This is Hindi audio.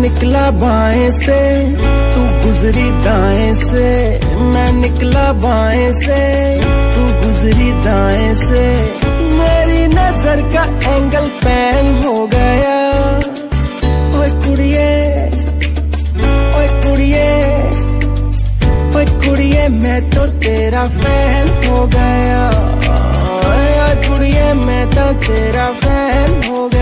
निकला बाएँ से, तू गुजरी दाएँ से। मैं निकला बाएँ से, तू गुजरी दाएँ से। मेरी नज़र का एंगल पैन हो गया। ओए कुड़िए ओए कुड़िए ओए कुड़िए, मैं तो तेरा फ़ैन हो गया। ओए कुड़िए, मैं तो तेरा फ़ैन हो गया।